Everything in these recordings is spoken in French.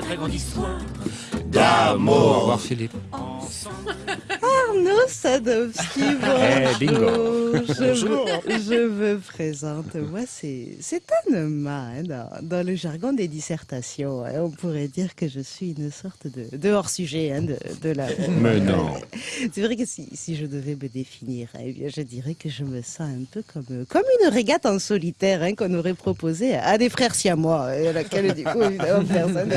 très grande histoire d'amour. Au revoir Philippe. Arnaud Sadowski, Eh, bingo. bonjour. Je, je me présente. Moi, c'est c'est Anema. hein, dans, dans le jargon des dissertations, hein. on pourrait dire que je suis une sorte de, de hors-sujet hein, de, de la. Mais non. C'est vrai que si, si je devais me définir, eh bien, je dirais que je me sens un peu comme, comme une régate en solitaire qu'on aurait proposée à des frères siamois, à laquelle, du coup, évidemment, personne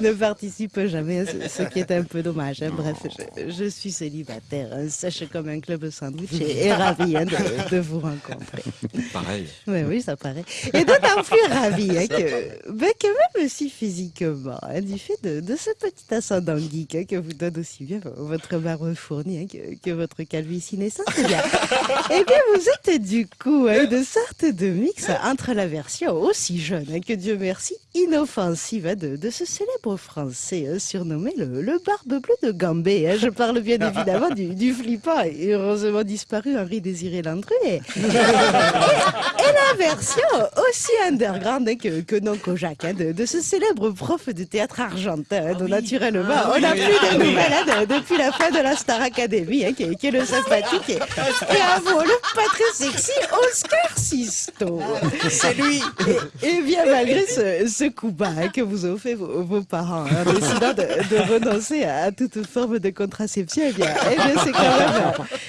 ne, ne participe jamais, ce, ce qui est un peu dommage. Bref, je, je suis célibataire, hein, sèche comme un club sandwich et, et ravie hein, de, de vous rencontrer. Pareil. Oui, oui, ça paraît. Et d'autant plus ravi hein, que, ben, que même aussi physiquement, hein, du fait de, de ce petit ascendant geek hein, que vous donne aussi bien votre barbe fournie hein, que, que votre calvitie naissante, eh bien, eh bien, vous êtes du coup hein, une sorte de mix entre la version aussi jeune hein, que Dieu merci, inoffensive hein, de, de ce célèbre français hein, surnommé le, le barbe bleue de Gambé. hein. Je parle bien évidemment du, du flippant et heureusement disparu Henri Désiré Landru. Et, et la version aussi underground hein, que, que non Kojak, hein, de, de ce célèbre prof de théâtre argentin, hein, dont naturellement on n'a plus de nouvelles hein, de- depuis la fin de la Star Academy, hein, qui, est, qui est le sympathique et, et avouons le pas très sexy Oscar Sisto. C'est lui. Et, bien malgré ce, ce coup bas hein, que vous ont fait vos, vos parents en décidant de, de renoncer à toute forme de contraception, eh bien, eh bien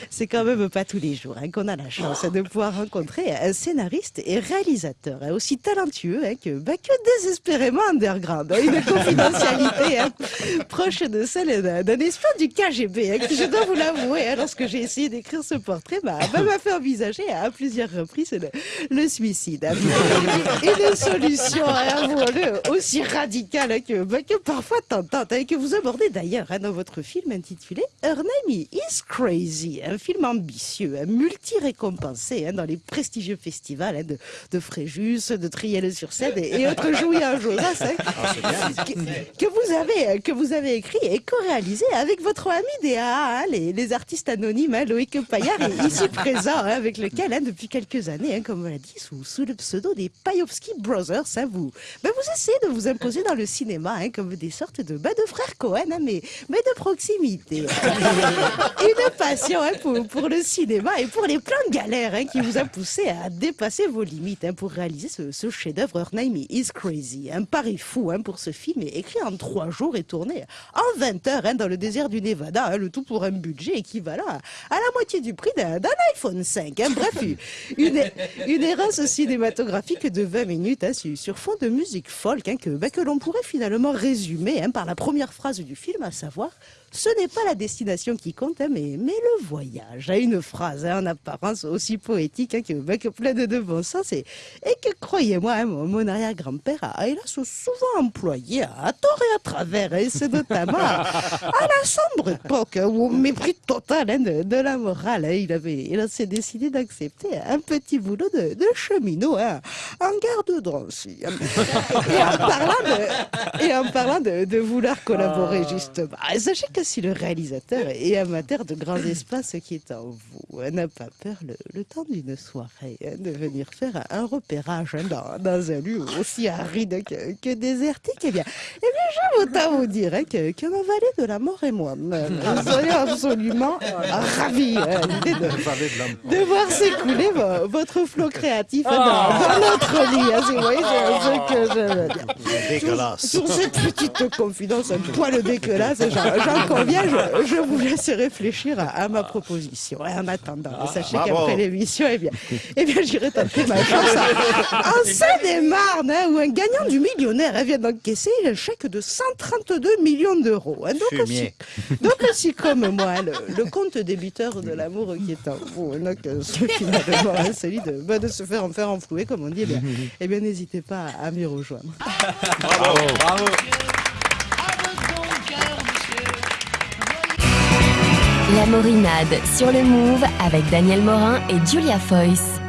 c'est quand même, pas tous les jours hein, qu'on a la chance de pouvoir rencontrer un scénariste et réalisateur hein, aussi talentueux hein, que, bah, que désespérément underground. une confidentialité proche de celle d'un espion du KGB, je dois vous l'avouer, lorsque j'ai essayé d'écrire ce portrait, m'a fait envisager à plusieurs reprises le, suicide. Une solution, avouons-le, aussi radicale que, bah, que parfois tentante, hein, que vous abordez d'ailleurs dans votre film intitulé Her Name is Crazy, un film ambitieux, hein, multi-récompensé hein, dans les prestigieux festivals hein, de, de Fréjus, de Triel-sur-Seine et, et autres jouets à Josas, hein, que, que vous avez, que vous avez écrit et co-réalisé avec votre ami DA, les, les artistes anonymes, Loïc Paillard, est ici présent, avec lequel, depuis quelques années, comme on l'a dit, sous, sous le pseudo des Payovski Brothers, vous, ben, vous essayez de vous imposer dans le cinéma comme des sortes de, ben, de frères Cohen, mais, mais de proximité. Une passion hein, pour, le cinéma et pour les plein de galères hein, qui vous a poussé à dépasser vos limites hein, pour réaliser ce, chef-d'œuvre Name is Crazy. Un pari fou pour ce film écrit en trois jours et tourné en 20 heures dans le désert du Nevada, le tout pour un budget équivalent à, la moitié du prix d'un iPhone 5. hein. Bref, une, une errance cinématographique de 20 minutes sur, sur fond de musique folk que, bah, que l'on pourrait finalement résumer par la première phrase du film, à savoir ce n'est pas la destination qui compte, hein, mais, mais le voyage. À une phrase hein, en apparence aussi poétique hein, que, bah, que pleine de bon sens et, et que, croyez-moi, hein, mon, arrière-grand-père a hélas souvent employé à tort et à travers. Et c'est notamment à, à la sombre époque hein, où, au mépris total hein, de, de la morale, hein, il, avait, il s'est décidé d'accepter un petit boulot de, de cheminot hein, en gare de Drancy. hein. Et en parlant de, et en parlant de, de vouloir collaborer, justement, sachez que si le réalisateur est amateur de grands espaces qui est en vous, n'a pas peur le, le temps d'une soirée hein, de venir faire un repérage hein, dans, dans un lieu aussi aride que, que désertique, eh bien, eh bien, j'ai autant vous dire hein, que, que ma vallée de la mort et moi, nous serions absolument ravis hein, de, de voir s'écouler vo- votre flot créatif hein, dans, dans notre lit. si vous voyez ce ce que je veux dire. Dégueulasse. Sur cette petite confidence un poil dégueulasse, j'en j'en conviens, je, je vous laisse réfléchir à, à ma proposition. Et en attendant, sachez bravo. qu'après l'émission, eh bien, eh bien j'irai tenter ma chance à- en Seine-et-Marne, hein, où un gagnant du millionnaire hein, vient d'encaisser un chèque de 132 millions d'euros. hein. donc, aussi, donc aussi comme moi, le, le compte débiteur de l'amour qui est en vous, hein, donc euh, ce finalement hein, celui de, bah, de se faire en faire enflouer, comme on dit, eh bien, eh bien n'hésitez pas à m'y rejoindre. Bravo. Bravo. La Morinade sur le Move avec Daniel Morin et Julia Foyce.